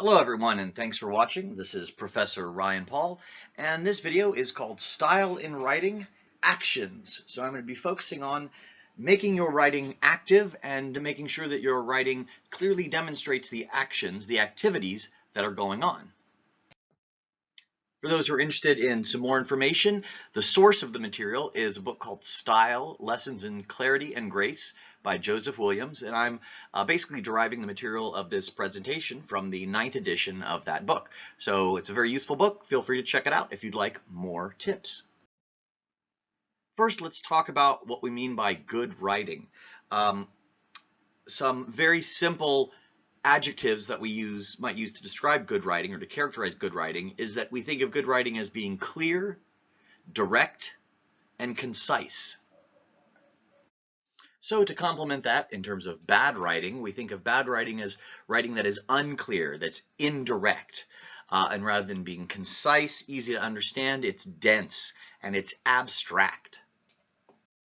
Hello everyone and thanks for watching. This is Professor Ryan Paul and this video is called Style in Writing Actions. So I'm going to be focusing on making your writing active and making sure that your writing clearly demonstrates the actions, the activities that are going on. For those who are interested in some more information, the source of the material is a book called Style, Lessons in Clarity and Grace by Joseph Williams, and I'm uh, basically deriving the material of this presentation from the ninth edition of that book. So it's a very useful book. Feel free to check it out if you'd like more tips. First, let's talk about what we mean by good writing. Um, some very simple adjectives that we use might use to describe good writing or to characterize good writing is that we think of good writing as being clear, direct, and concise. So to complement that in terms of bad writing, we think of bad writing as writing that is unclear, that's indirect. Uh, and rather than being concise, easy to understand, it's dense and it's abstract.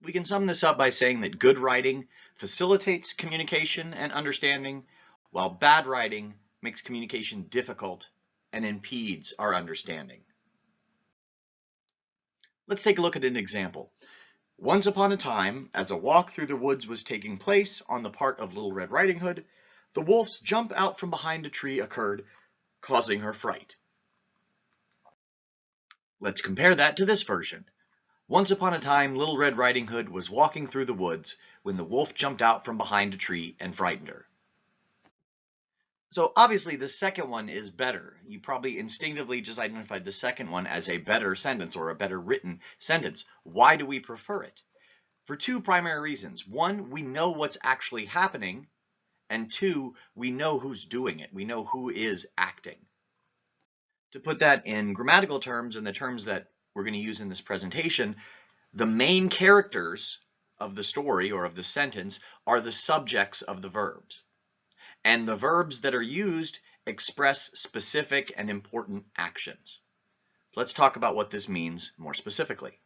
We can sum this up by saying that good writing facilitates communication and understanding, while bad writing makes communication difficult and impedes our understanding. Let's take a look at an example. Once upon a time, as a walk through the woods was taking place on the part of Little Red Riding Hood, the wolf's jump out from behind a tree occurred, causing her fright. Let's compare that to this version. Once upon a time, Little Red Riding Hood was walking through the woods when the wolf jumped out from behind a tree and frightened her. So obviously the second one is better. You probably instinctively just identified the second one as a better sentence or a better written sentence. Why do we prefer it? For two primary reasons. One, we know what's actually happening. And two, we know who's doing it. We know who is acting. To put that in grammatical terms, in the terms that we're going to use in this presentation, the main characters of the story or of the sentence are the subjects of the verbs and the verbs that are used express specific and important actions. Let's talk about what this means more specifically.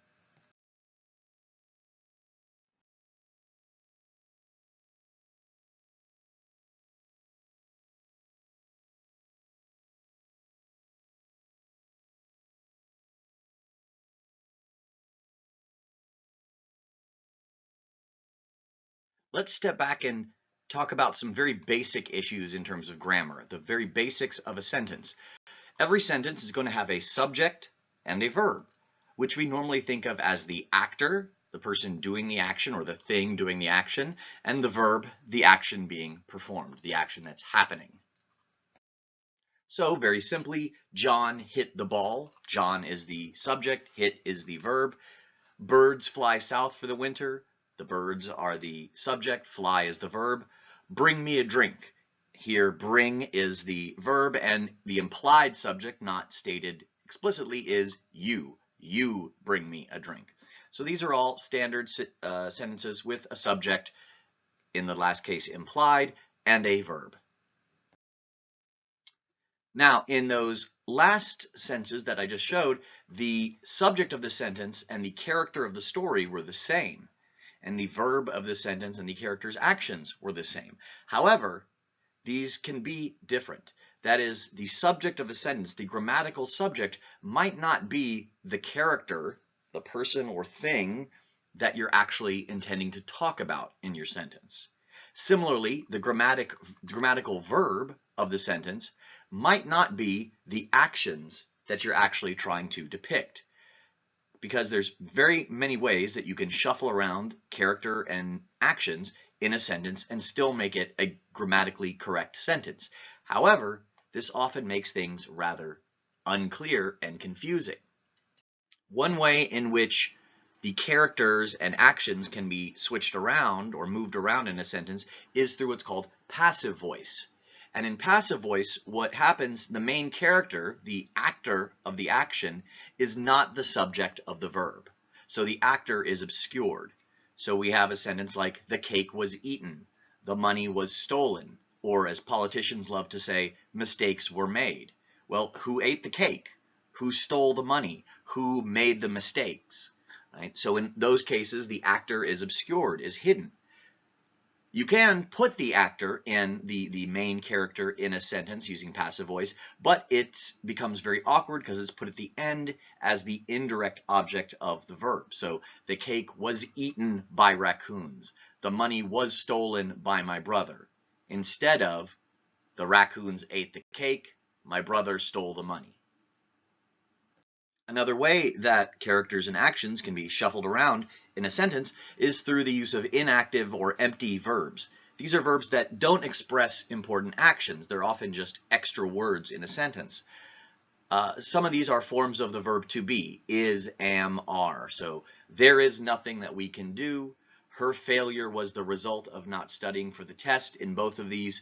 Let's step back and talk about some very basic issues in terms of grammar, the very basics of a sentence. Every sentence is going to have a subject and a verb, which we normally think of as the actor, the person doing the action or the thing doing the action, and the verb, the action being performed, the action that's happening. So very simply, John hit the ball. John is the subject, hit is the verb. Birds fly south for the winter. The birds are the subject, fly is the verb. Bring me a drink. Here, bring is the verb and the implied subject, not stated explicitly, is you. You bring me a drink. So these are all standard uh, sentences with a subject, in the last case implied, and a verb. Now, in those last sentences that I just showed, the subject of the sentence and the character of the story were the same and the verb of the sentence and the character's actions were the same. However, these can be different. That is, the subject of a sentence, the grammatical subject, might not be the character, the person or thing that you're actually intending to talk about in your sentence. Similarly, the grammatic, grammatical verb of the sentence might not be the actions that you're actually trying to depict because there's very many ways that you can shuffle around character and actions in a sentence and still make it a grammatically correct sentence. However, this often makes things rather unclear and confusing. One way in which the characters and actions can be switched around or moved around in a sentence is through what's called passive voice. And in passive voice, what happens, the main character, the actor of the action, is not the subject of the verb. So the actor is obscured. So we have a sentence like, the cake was eaten, the money was stolen, or as politicians love to say, mistakes were made. Well, who ate the cake? Who stole the money? Who made the mistakes? Right? So in those cases, the actor is obscured, is hidden. You can put the actor in the, the main character in a sentence using passive voice, but it becomes very awkward because it's put at the end as the indirect object of the verb. So the cake was eaten by raccoons. The money was stolen by my brother. Instead of the raccoons ate the cake, my brother stole the money. Another way that characters and actions can be shuffled around in a sentence is through the use of inactive or empty verbs. These are verbs that don't express important actions. They're often just extra words in a sentence. Uh, some of these are forms of the verb to be, is, am, are. So there is nothing that we can do. Her failure was the result of not studying for the test. In both of these,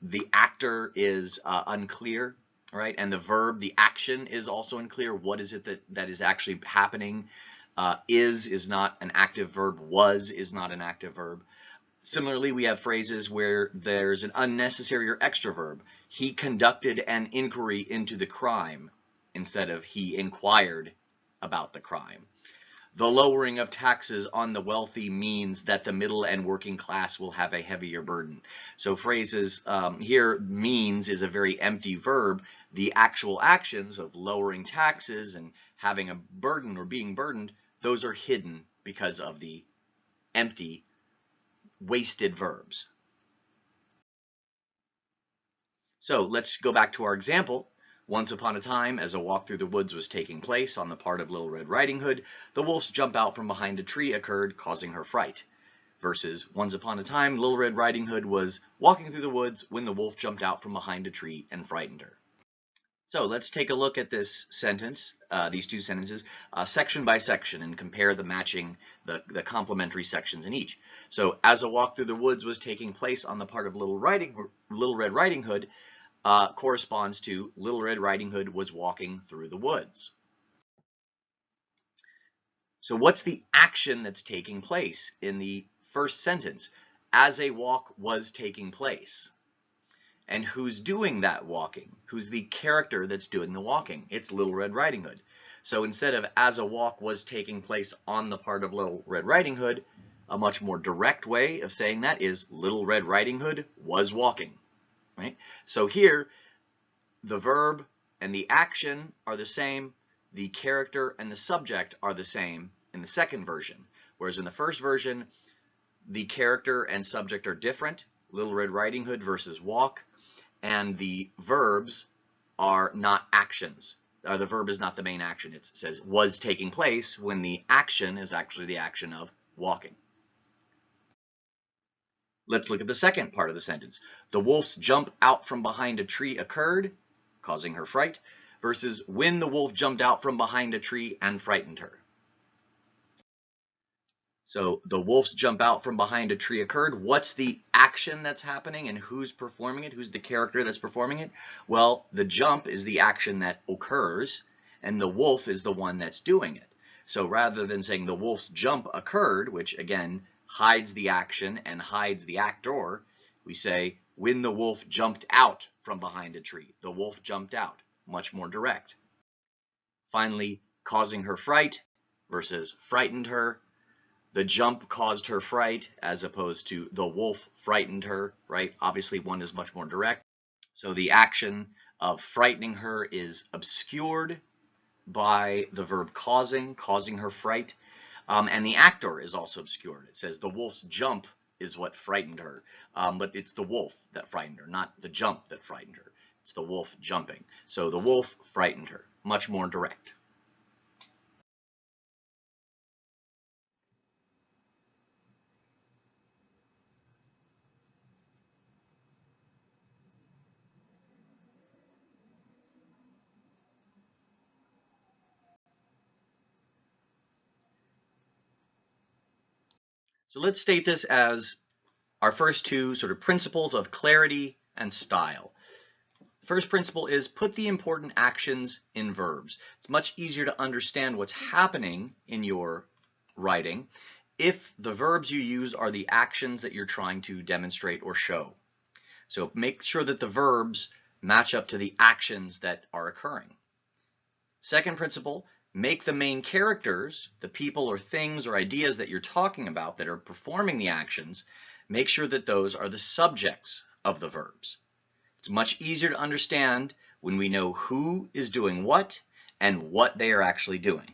the actor is uh, unclear right? And the verb, the action is also unclear. What is it that, that is actually happening? Uh, is is not an active verb. Was is not an active verb. Similarly, we have phrases where there's an unnecessary or extra verb. He conducted an inquiry into the crime instead of he inquired about the crime. The lowering of taxes on the wealthy means that the middle and working class will have a heavier burden. So phrases um, here means is a very empty verb. The actual actions of lowering taxes and having a burden or being burdened, those are hidden because of the empty, wasted verbs. So let's go back to our example. Once upon a time, as a walk through the woods was taking place on the part of Little Red Riding Hood, the wolf's jump out from behind a tree occurred, causing her fright. Versus, once upon a time, Little Red Riding Hood was walking through the woods when the wolf jumped out from behind a tree and frightened her. So let's take a look at this sentence, uh, these two sentences, uh, section by section and compare the matching, the, the complementary sections in each. So as a walk through the woods was taking place on the part of Little, Riding, Little Red Riding Hood, uh, corresponds to Little Red Riding Hood was walking through the woods. So what's the action that's taking place in the first sentence? As a walk was taking place. And who's doing that walking? Who's the character that's doing the walking? It's Little Red Riding Hood. So instead of as a walk was taking place on the part of Little Red Riding Hood, a much more direct way of saying that is Little Red Riding Hood was walking right? So here, the verb and the action are the same, the character and the subject are the same in the second version, whereas in the first version, the character and subject are different, Little Red Riding Hood versus walk, and the verbs are not actions. Uh, the verb is not the main action. It says was taking place when the action is actually the action of walking. Let's look at the second part of the sentence. The wolf's jump out from behind a tree occurred, causing her fright, versus when the wolf jumped out from behind a tree and frightened her. So the wolf's jump out from behind a tree occurred. What's the action that's happening and who's performing it? Who's the character that's performing it? Well, the jump is the action that occurs and the wolf is the one that's doing it. So rather than saying the wolf's jump occurred, which again hides the action and hides the actor, we say, when the wolf jumped out from behind a tree. The wolf jumped out, much more direct. Finally, causing her fright versus frightened her. The jump caused her fright as opposed to the wolf frightened her, right? Obviously one is much more direct. So the action of frightening her is obscured by the verb causing, causing her fright. Um, and the actor is also obscured. It says the wolf's jump is what frightened her, um, but it's the wolf that frightened her, not the jump that frightened her. It's the wolf jumping. So the wolf frightened her, much more direct. Let's state this as our first two sort of principles of clarity and style. First principle is put the important actions in verbs. It's much easier to understand what's happening in your writing if the verbs you use are the actions that you're trying to demonstrate or show. So make sure that the verbs match up to the actions that are occurring. Second principle, make the main characters, the people or things or ideas that you're talking about that are performing the actions, make sure that those are the subjects of the verbs. It's much easier to understand when we know who is doing what and what they are actually doing.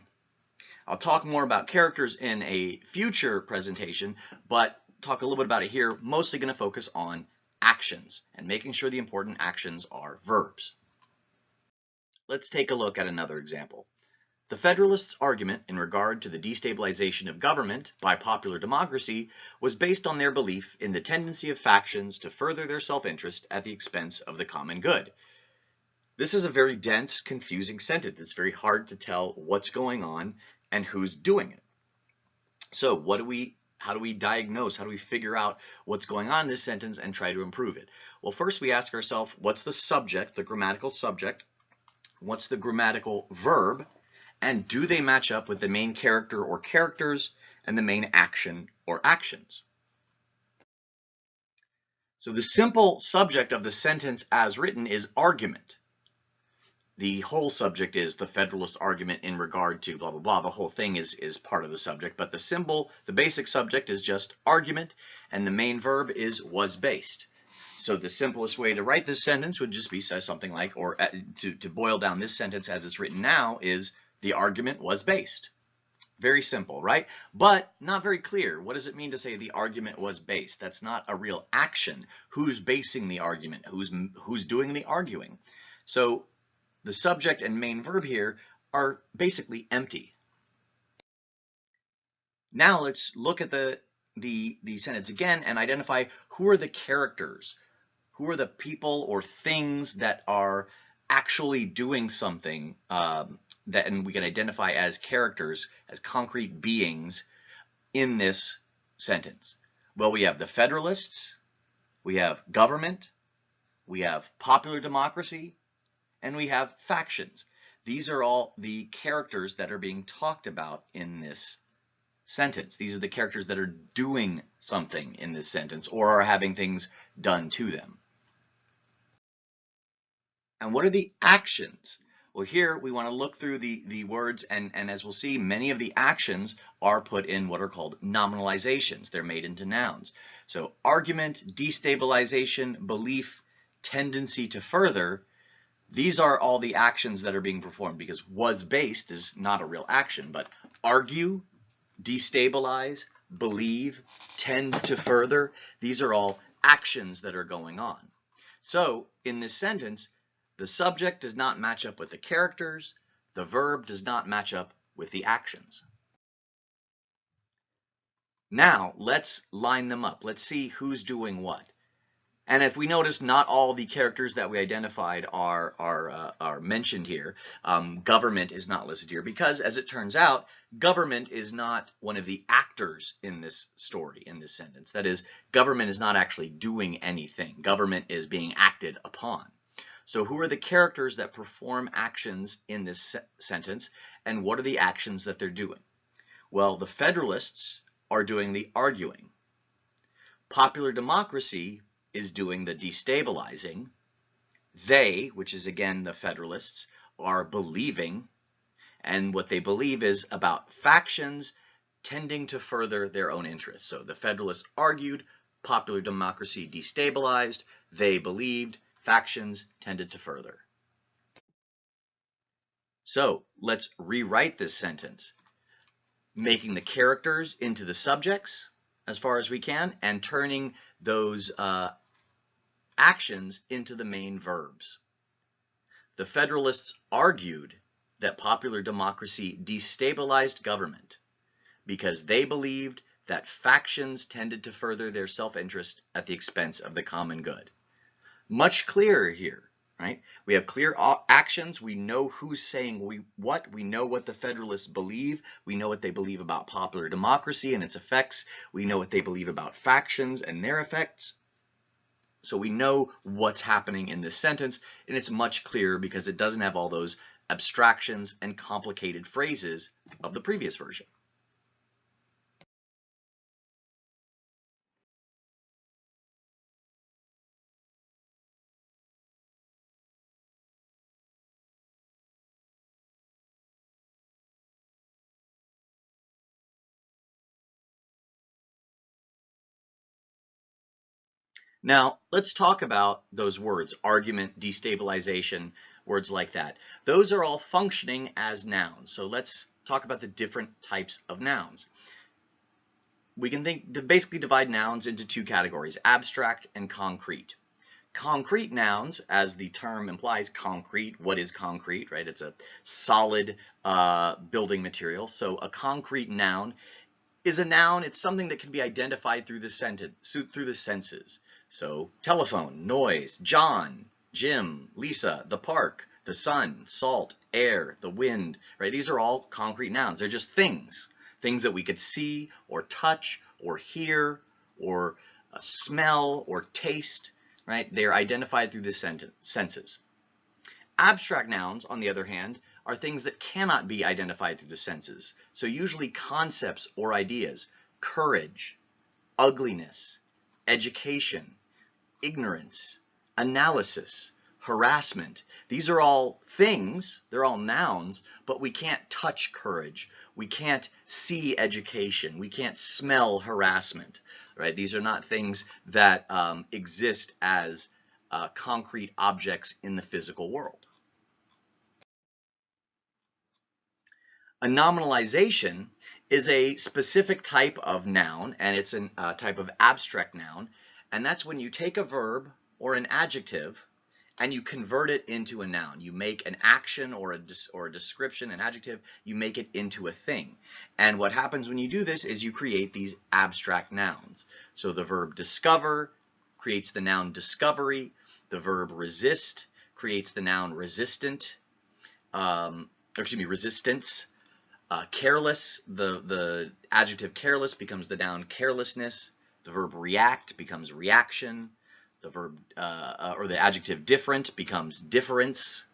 I'll talk more about characters in a future presentation, but talk a little bit about it here, mostly going to focus on actions and making sure the important actions are verbs. Let's take a look at another example. The Federalists' argument in regard to the destabilization of government by popular democracy was based on their belief in the tendency of factions to further their self-interest at the expense of the common good. This is a very dense, confusing sentence. It's very hard to tell what's going on and who's doing it. So what do we, how do we diagnose, how do we figure out what's going on in this sentence and try to improve it? Well, first we ask ourselves, what's the subject, the grammatical subject? What's the grammatical verb? And do they match up with the main character or characters and the main action or actions. So the simple subject of the sentence as written is argument. The whole subject is the Federalist argument in regard to blah, blah, blah. The whole thing is, is part of the subject, but the symbol, the basic subject is just argument, and the main verb is was based. So the simplest way to write this sentence would just be something like, or uh, to, to boil down this sentence as it's written now is the argument was based. Very simple, right? But not very clear. What does it mean to say the argument was based? That's not a real action. Who's basing the argument? Who's, who's doing the arguing? So the subject and main verb here are basically empty. Now let's look at the, the, the sentence again and identify who are the characters, who are the people or things that are actually doing something um, that and we can identify as characters, as concrete beings in this sentence? Well, we have the Federalists, we have government, we have popular democracy, and we have factions. These are all the characters that are being talked about in this sentence. These are the characters that are doing something in this sentence or are having things done to them. And what are the actions well, here we want to look through the, the words and, and as we'll see, many of the actions are put in what are called nominalizations. They're made into nouns. So argument, destabilization, belief, tendency to further, these are all the actions that are being performed because was based is not a real action, but argue, destabilize, believe, tend to further, these are all actions that are going on. So in this sentence, the subject does not match up with the characters. The verb does not match up with the actions. Now, let's line them up. Let's see who's doing what. And if we notice, not all the characters that we identified are, are, uh, are mentioned here. Um, government is not listed here because, as it turns out, government is not one of the actors in this story, in this sentence. That is, government is not actually doing anything. Government is being acted upon. So who are the characters that perform actions in this se sentence and what are the actions that they're doing? Well, the Federalists are doing the arguing. Popular democracy is doing the destabilizing. They, which is again the Federalists, are believing. And what they believe is about factions tending to further their own interests. So the Federalists argued, popular democracy destabilized, they believed, factions tended to further. So let's rewrite this sentence, making the characters into the subjects as far as we can and turning those uh, actions into the main verbs. The Federalists argued that popular democracy destabilized government because they believed that factions tended to further their self-interest at the expense of the common good much clearer here, right? We have clear actions. We know who's saying we what. We know what the Federalists believe. We know what they believe about popular democracy and its effects. We know what they believe about factions and their effects. So we know what's happening in this sentence, and it's much clearer because it doesn't have all those abstractions and complicated phrases of the previous version. Now, let's talk about those words, argument, destabilization, words like that. Those are all functioning as nouns. So let's talk about the different types of nouns. We can think to basically divide nouns into two categories, abstract and concrete. Concrete nouns, as the term implies, concrete, what is concrete, right? It's a solid uh, building material. So a concrete noun is a noun, it's something that can be identified through the sentence, through the senses. So telephone, noise, John, Jim, Lisa, the park, the sun, salt, air, the wind, right? These are all concrete nouns. They're just things, things that we could see or touch or hear or uh, smell or taste, right? They're identified through the senses. Abstract nouns, on the other hand, are things that cannot be identified through the senses. So usually concepts or ideas, courage, ugliness, education, ignorance, analysis, harassment. These are all things, they're all nouns, but we can't touch courage. We can't see education. We can't smell harassment, right? These are not things that um, exist as uh, concrete objects in the physical world. A nominalization is a specific type of noun, and it's a uh, type of abstract noun, and that's when you take a verb or an adjective and you convert it into a noun. You make an action or a, or a description, an adjective, you make it into a thing. And what happens when you do this is you create these abstract nouns. So the verb discover creates the noun discovery. The verb resist creates the noun resistant, um, excuse me, resistance. Uh, careless, the, the adjective careless becomes the noun carelessness. The verb react becomes reaction. The verb uh, uh, or the adjective different becomes difference.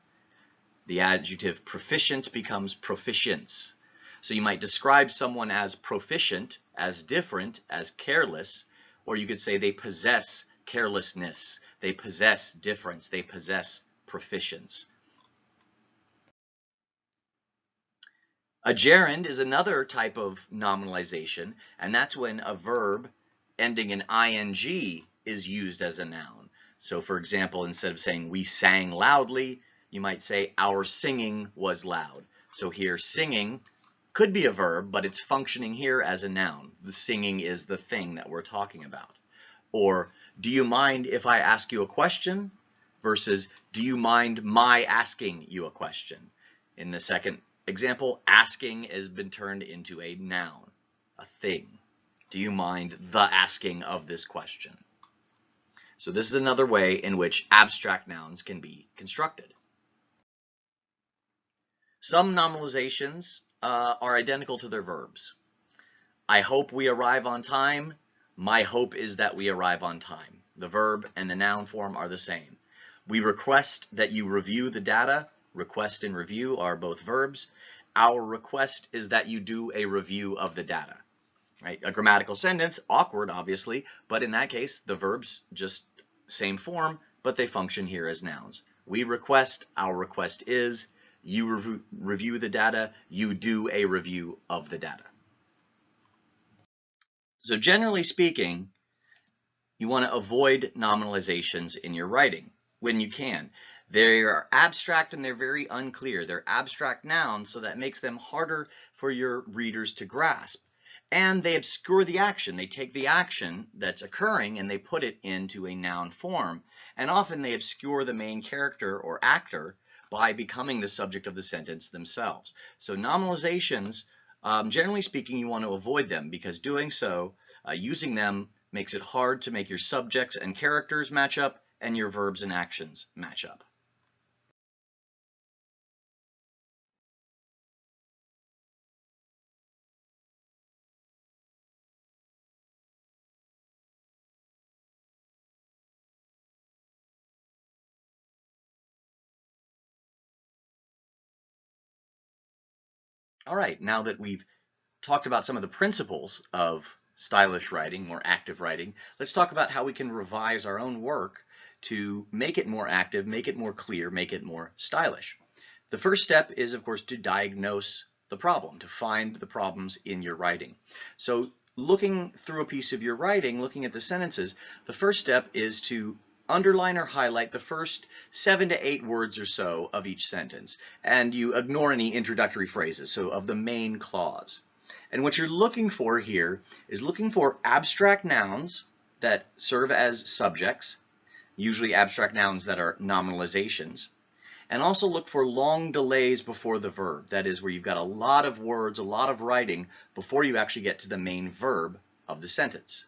The adjective proficient becomes proficience. So you might describe someone as proficient, as different, as careless, or you could say they possess carelessness, they possess difference, they possess proficience. A gerund is another type of nominalization, and that's when a verb ending in ing is used as a noun. So for example, instead of saying we sang loudly, you might say our singing was loud. So here singing could be a verb, but it's functioning here as a noun. The singing is the thing that we're talking about. Or do you mind if I ask you a question versus do you mind my asking you a question? In the second example, asking has been turned into a noun, a thing. Do you mind the asking of this question? So this is another way in which abstract nouns can be constructed. Some nominalizations uh, are identical to their verbs. I hope we arrive on time. My hope is that we arrive on time. The verb and the noun form are the same. We request that you review the data. Request and review are both verbs. Our request is that you do a review of the data right? A grammatical sentence, awkward, obviously, but in that case, the verbs just same form, but they function here as nouns. We request, our request is, you rev review the data, you do a review of the data. So generally speaking, you want to avoid nominalizations in your writing when you can. They are abstract and they're very unclear. They're abstract nouns, so that makes them harder for your readers to grasp and they obscure the action. They take the action that's occurring and they put it into a noun form. And often they obscure the main character or actor by becoming the subject of the sentence themselves. So nominalizations, um, generally speaking, you want to avoid them because doing so, uh, using them makes it hard to make your subjects and characters match up and your verbs and actions match up. All right, now that we've talked about some of the principles of stylish writing, more active writing, let's talk about how we can revise our own work to make it more active, make it more clear, make it more stylish. The first step is, of course, to diagnose the problem, to find the problems in your writing. So looking through a piece of your writing, looking at the sentences, the first step is to underline or highlight the first seven to eight words or so of each sentence, and you ignore any introductory phrases, so of the main clause. And what you're looking for here is looking for abstract nouns that serve as subjects, usually abstract nouns that are nominalizations, and also look for long delays before the verb. That is where you've got a lot of words, a lot of writing before you actually get to the main verb of the sentence.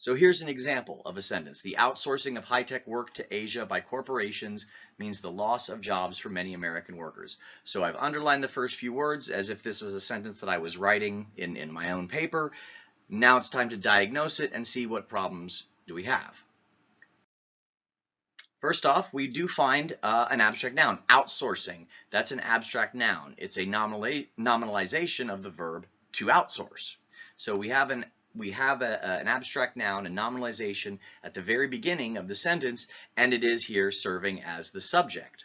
So here's an example of a sentence. The outsourcing of high-tech work to Asia by corporations means the loss of jobs for many American workers. So I've underlined the first few words as if this was a sentence that I was writing in, in my own paper. Now it's time to diagnose it and see what problems do we have. First off, we do find uh, an abstract noun, outsourcing. That's an abstract noun. It's a nominalization of the verb to outsource. So we have an we have a, a, an abstract noun, a nominalization at the very beginning of the sentence, and it is here serving as the subject.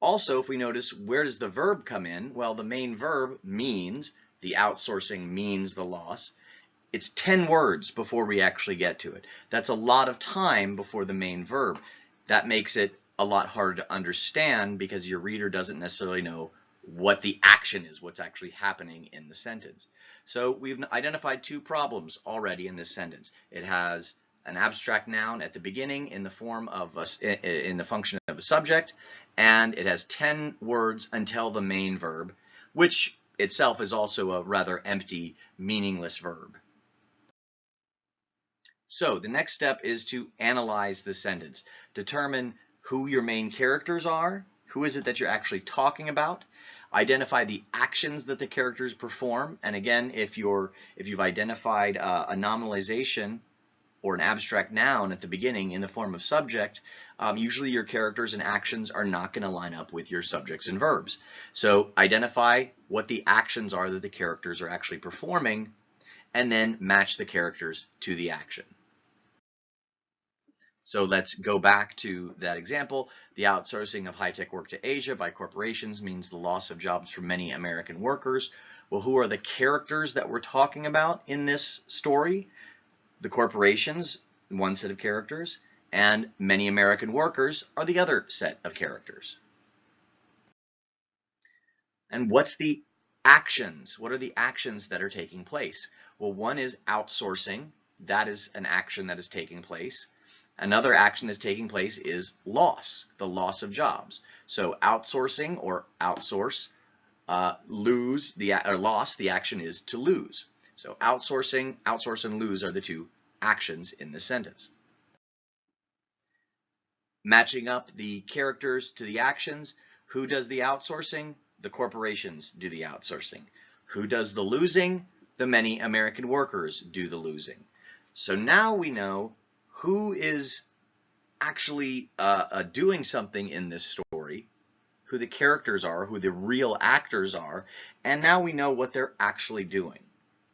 Also, if we notice, where does the verb come in? Well, the main verb means, the outsourcing means the loss. It's 10 words before we actually get to it. That's a lot of time before the main verb. That makes it a lot harder to understand because your reader doesn't necessarily know what the action is, what's actually happening in the sentence. So we've identified two problems already in this sentence. It has an abstract noun at the beginning in the form of a, in the function of a subject, and it has 10 words until the main verb, which itself is also a rather empty, meaningless verb. So the next step is to analyze the sentence. Determine who your main characters are, who is it that you're actually talking about, identify the actions that the characters perform, and again, if you're if you've identified uh, a nominalization or an abstract noun at the beginning in the form of subject, um, usually your characters and actions are not going to line up with your subjects and verbs. So identify what the actions are that the characters are actually performing, and then match the characters to the action. So let's go back to that example. The outsourcing of high-tech work to Asia by corporations means the loss of jobs for many American workers. Well, who are the characters that we're talking about in this story? The corporations, one set of characters, and many American workers are the other set of characters. And what's the actions? What are the actions that are taking place? Well, one is outsourcing. That is an action that is taking place. Another action that's taking place is loss, the loss of jobs. So outsourcing or outsource, uh, lose, the or loss, the action is to lose. So outsourcing, outsource, and lose are the two actions in this sentence. Matching up the characters to the actions, who does the outsourcing? The corporations do the outsourcing. Who does the losing? The many American workers do the losing. So now we know who is actually uh, uh, doing something in this story, who the characters are, who the real actors are, and now we know what they're actually doing,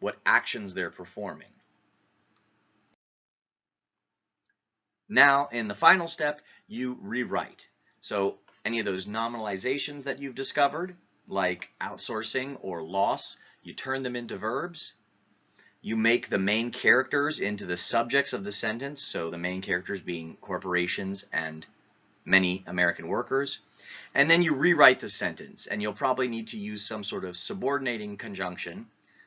what actions they're performing. Now, in the final step, you rewrite. So any of those nominalizations that you've discovered, like outsourcing or loss, you turn them into verbs, you make the main characters into the subjects of the sentence, so the main characters being corporations and many American workers. And then you rewrite the sentence, and you'll probably need to use some sort of subordinating conjunction.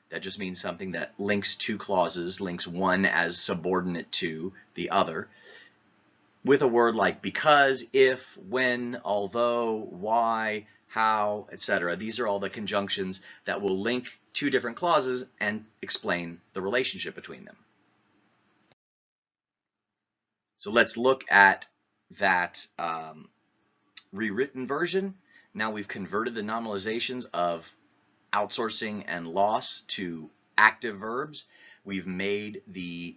That just means something that links two clauses, links one as subordinate to the other, with a word like because, if, when, although, why, how, etc. These are all the conjunctions that will link two different clauses and explain the relationship between them. So let's look at that um, rewritten version. Now we've converted the nominalizations of outsourcing and loss to active verbs. We've made the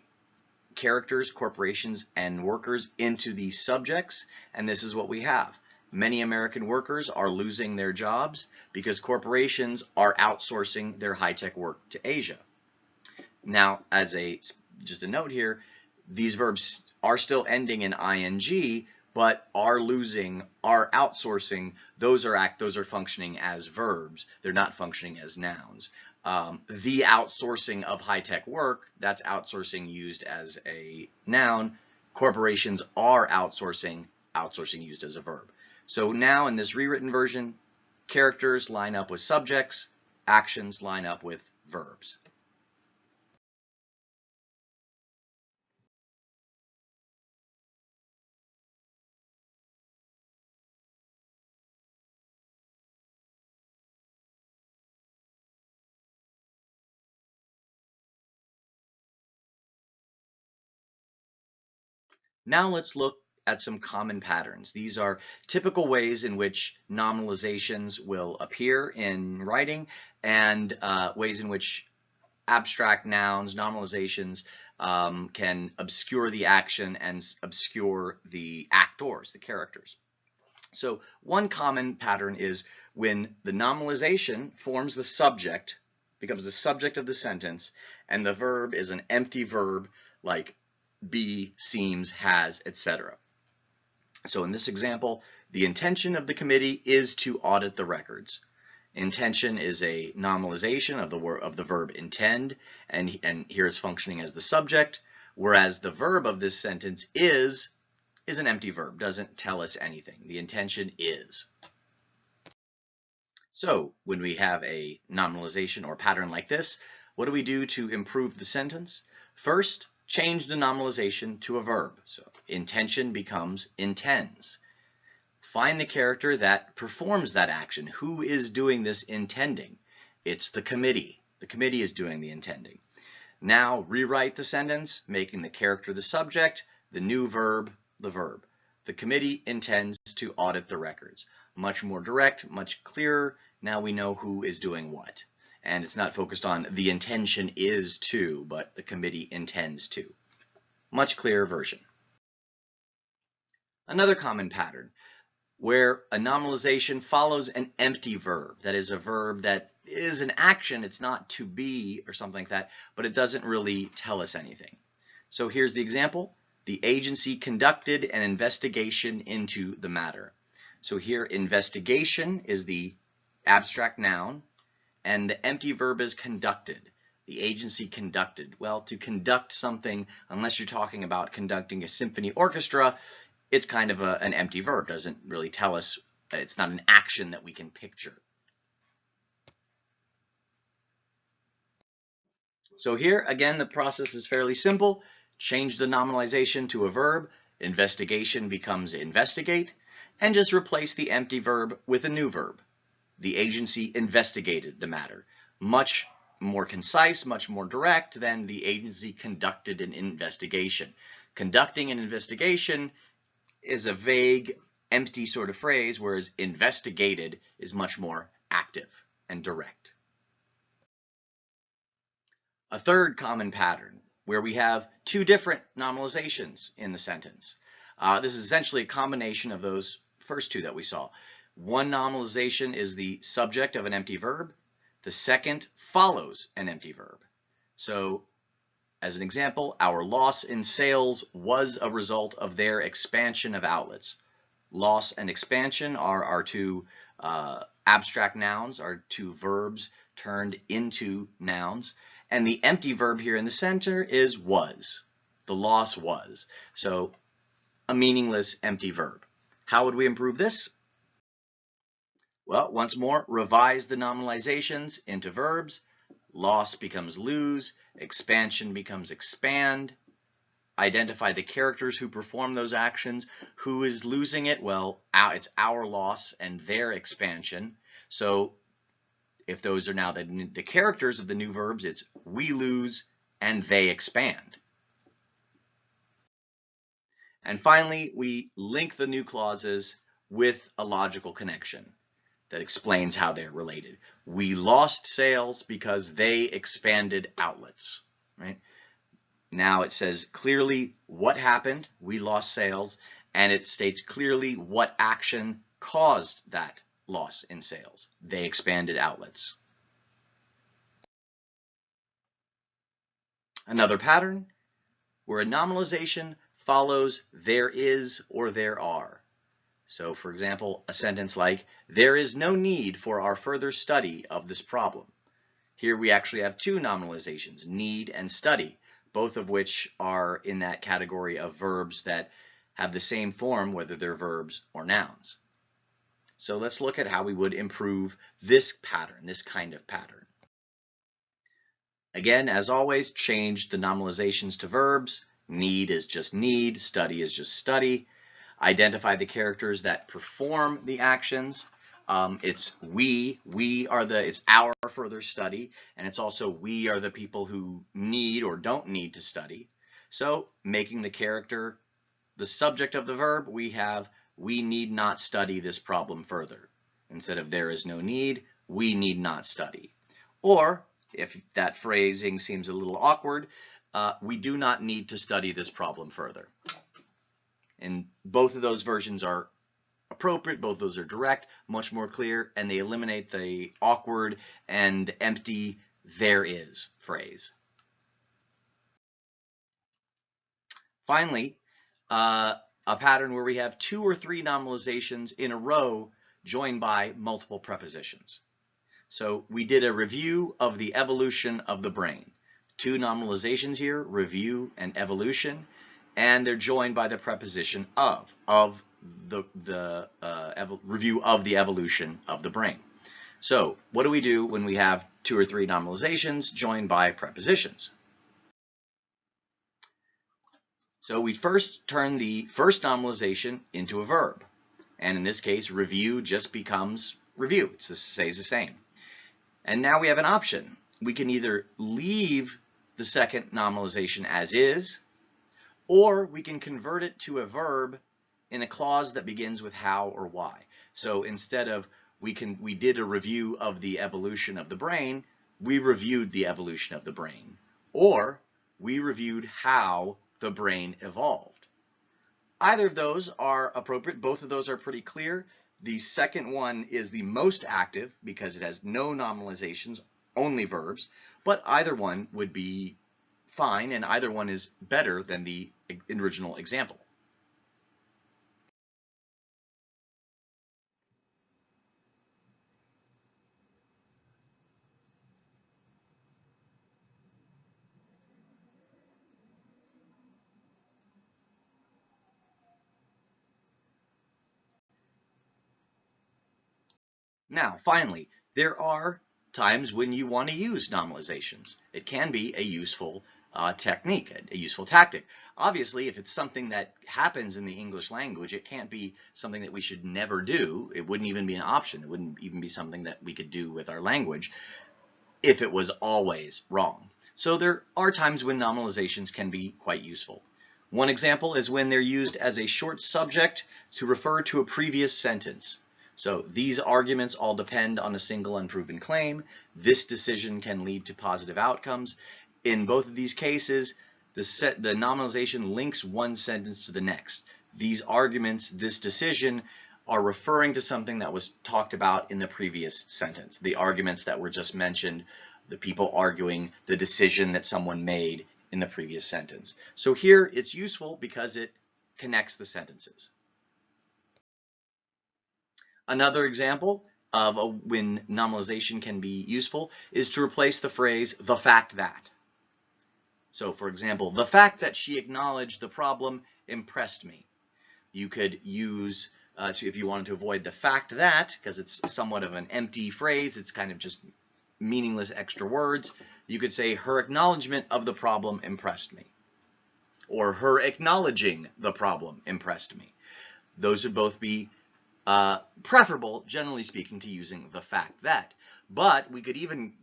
characters, corporations, and workers into the subjects, and this is what we have. Many American workers are losing their jobs because corporations are outsourcing their high-tech work to Asia. Now, as a just a note here, these verbs are still ending in ing, but are losing, are outsourcing, those are act, those are functioning as verbs. They're not functioning as nouns. Um, the outsourcing of high-tech work, that's outsourcing used as a noun. Corporations are outsourcing, outsourcing used as a verb. So now in this rewritten version, characters line up with subjects, actions line up with verbs. Now let's look at some common patterns. These are typical ways in which nominalizations will appear in writing and uh, ways in which abstract nouns, nominalizations, um, can obscure the action and obscure the actors, the characters. So one common pattern is when the nominalization forms the subject, becomes the subject of the sentence, and the verb is an empty verb like be, seems, has, etc. So in this example, the intention of the committee is to audit the records. Intention is a nominalization of the of the verb intend, and, and here it's functioning as the subject, whereas the verb of this sentence is is an empty verb, doesn't tell us anything. The intention is. So when we have a nominalization or pattern like this, what do we do to improve the sentence? First, change the nominalization to a verb. So intention becomes intends. Find the character that performs that action. Who is doing this intending? It's the committee. The committee is doing the intending. Now rewrite the sentence, making the character the subject, the new verb the verb. The committee intends to audit the records. Much more direct, much clearer. Now we know who is doing what and it's not focused on the intention is to, but the committee intends to. Much clearer version. Another common pattern where a nominalization follows an empty verb. That is a verb that is an action, it's not to be or something like that, but it doesn't really tell us anything. So here's the example. The agency conducted an investigation into the matter. So here investigation is the abstract noun and the empty verb is conducted. The agency conducted. Well, to conduct something, unless you're talking about conducting a symphony orchestra, it's kind of a, an empty verb. Doesn't really tell us, it's not an action that we can picture. So here, again, the process is fairly simple. Change the nominalization to a verb. Investigation becomes investigate. And just replace the empty verb with a new verb the agency investigated the matter. Much more concise, much more direct than the agency conducted an investigation. Conducting an investigation is a vague, empty sort of phrase, whereas investigated is much more active and direct. A third common pattern where we have two different nominalizations in the sentence. Uh, this is essentially a combination of those first two that we saw. One nominalization is the subject of an empty verb. The second follows an empty verb. So as an example, our loss in sales was a result of their expansion of outlets. Loss and expansion are our two uh, abstract nouns, are two verbs turned into nouns. And the empty verb here in the center is was. The loss was. So a meaningless empty verb. How would we improve this? Well, once more, revise the nominalizations into verbs. Loss becomes lose, expansion becomes expand. Identify the characters who perform those actions. Who is losing it? Well, it's our loss and their expansion. So if those are now the, the characters of the new verbs, it's we lose and they expand. And finally, we link the new clauses with a logical connection that explains how they're related. We lost sales because they expanded outlets, right? Now it says clearly what happened, we lost sales, and it states clearly what action caused that loss in sales. They expanded outlets. Another pattern where a nominalization follows there is or there are. So for example, a sentence like, there is no need for our further study of this problem. Here we actually have two nominalizations, need and study, both of which are in that category of verbs that have the same form, whether they're verbs or nouns. So let's look at how we would improve this pattern, this kind of pattern. Again, as always, change the nominalizations to verbs. Need is just need, study is just study. Identify the characters that perform the actions. Um, it's we, we are the, it's our further study, and it's also we are the people who need or don't need to study. So making the character the subject of the verb, we have we need not study this problem further. Instead of there is no need, we need not study. Or, if that phrasing seems a little awkward, uh, we do not need to study this problem further. And both of those versions are appropriate, both those are direct, much more clear, and they eliminate the awkward and empty there is phrase. Finally, uh, a pattern where we have two or three nominalizations in a row joined by multiple prepositions. So we did a review of the evolution of the brain. Two nominalizations here, review and evolution, and they're joined by the preposition of, of the, the uh, review of the evolution of the brain. So what do we do when we have two or three nominalizations joined by prepositions? So we first turn the first nominalization into a verb. And in this case, review just becomes review. It stays the same. And now we have an option. We can either leave the second nominalization as is, or we can convert it to a verb in a clause that begins with how or why. So instead of we can we did a review of the evolution of the brain, we reviewed the evolution of the brain. Or we reviewed how the brain evolved. Either of those are appropriate. Both of those are pretty clear. The second one is the most active because it has no nominalizations, only verbs, but either one would be fine and either one is better than the original example. Now, finally, there are times when you want to use nominalizations. It can be a useful uh, technique, a, a, useful tactic. Obviously, if it's something that happens in the English language, it can't be something that we should never do. It wouldn't even be an option. It wouldn't even be something that we could do with our language if it was always wrong. So there are times when nominalizations can be quite useful. One example is when they're used as a short subject to refer to a previous sentence. So these arguments all depend on a single unproven claim. This decision can lead to positive outcomes. In both of these cases, the, set, the nominalization links one sentence to the next. These arguments, this decision, are referring to something that was talked about in the previous sentence. The arguments that were just mentioned, the people arguing the decision that someone made in the previous sentence. So here it's useful because it connects the sentences. Another example of a, when nominalization can be useful is to replace the phrase the fact that. So for example, the fact that she acknowledged the problem impressed me. You could use, uh, to, if you wanted to avoid the fact that, because it's somewhat of an empty phrase, it's kind of just meaningless extra words, you could say her acknowledgement of the problem impressed me. Or her acknowledging the problem impressed me. Those would both be uh, preferable, generally speaking, to using the fact that. But we could even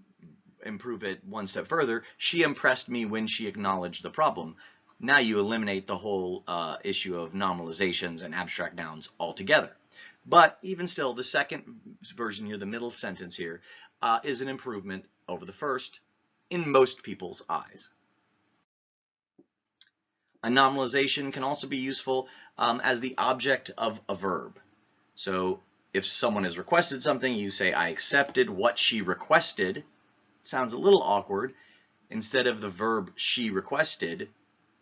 improve it one step further. She impressed me when she acknowledged the problem. Now you eliminate the whole uh, issue of nominalizations and abstract nouns altogether. But even still, the second version here, the middle sentence here, uh, is an improvement over the first in most people's eyes. A nominalization can also be useful um, as the object of a verb. So if someone has requested something, you say, I accepted what she requested. Sounds a little awkward. Instead of the verb she requested,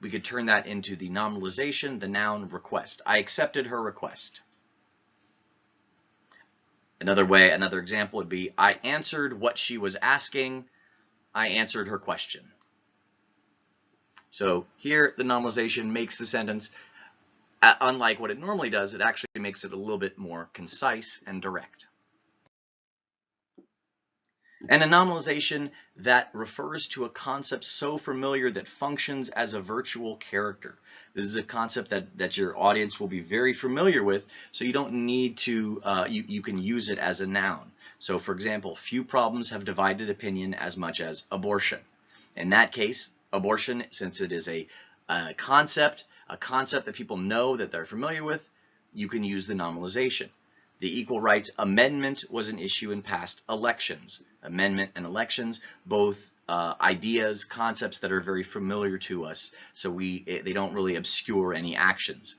we could turn that into the nominalization, the noun request. I accepted her request. Another way, another example would be, I answered what she was asking. I answered her question. So here, the nominalization makes the sentence, uh, unlike what it normally does, it actually makes it a little bit more concise and direct. And anomalization that refers to a concept so familiar that functions as a virtual character. This is a concept that, that your audience will be very familiar with, so you don't need to, uh, you, you can use it as a noun. So for example, few problems have divided opinion as much as abortion. In that case, abortion, since it is a, a concept, a concept that people know that they're familiar with, you can use the nominalization. The Equal Rights Amendment was an issue in past elections. Amendment and elections, both uh, ideas, concepts that are very familiar to us, so we eh, they don't really obscure any actions.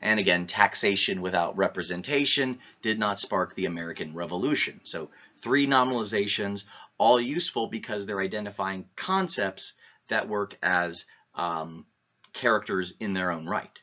And again, taxation without representation did not spark the American Revolution. So three nominalizations, all useful because they're identifying concepts that work as um, characters in their own right.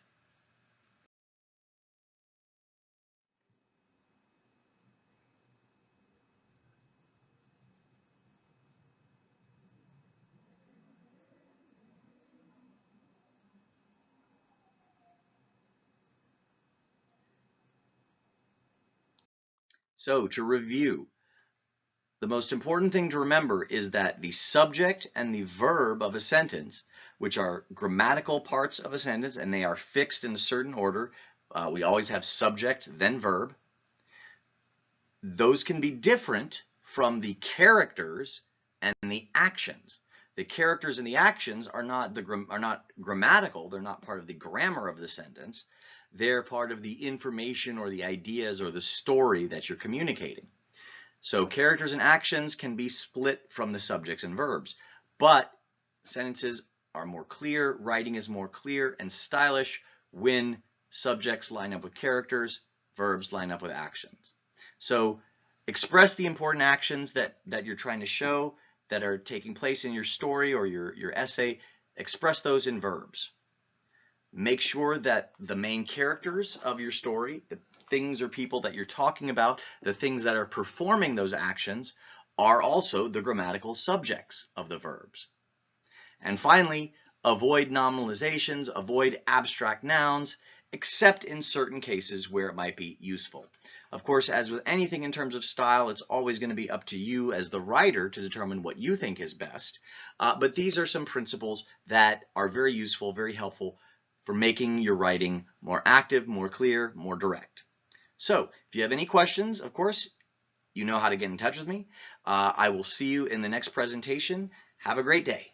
So to review, the most important thing to remember is that the subject and the verb of a sentence, which are grammatical parts of a sentence, and they are fixed in a certain order, uh, we always have subject, then verb. Those can be different from the characters and the actions. The characters and the actions are not the are not grammatical. They're not part of the grammar of the sentence. They're part of the information or the ideas or the story that you're communicating. So characters and actions can be split from the subjects and verbs, but sentences are more clear, writing is more clear and stylish when subjects line up with characters, verbs line up with actions. So express the important actions that, that you're trying to show that are taking place in your story or your, your essay, express those in verbs. Make sure that the main characters of your story, the things or people that you're talking about, the things that are performing those actions, are also the grammatical subjects of the verbs. And finally, avoid nominalizations, avoid abstract nouns, except in certain cases where it might be useful. Of course, as with anything in terms of style, it's always going to be up to you as the writer to determine what you think is best. Uh, but these are some principles that are very useful, very helpful for making your writing more active, more clear, more direct. So if you have any questions, of course, you know how to get in touch with me. Uh, I will see you in the next presentation. Have a great day.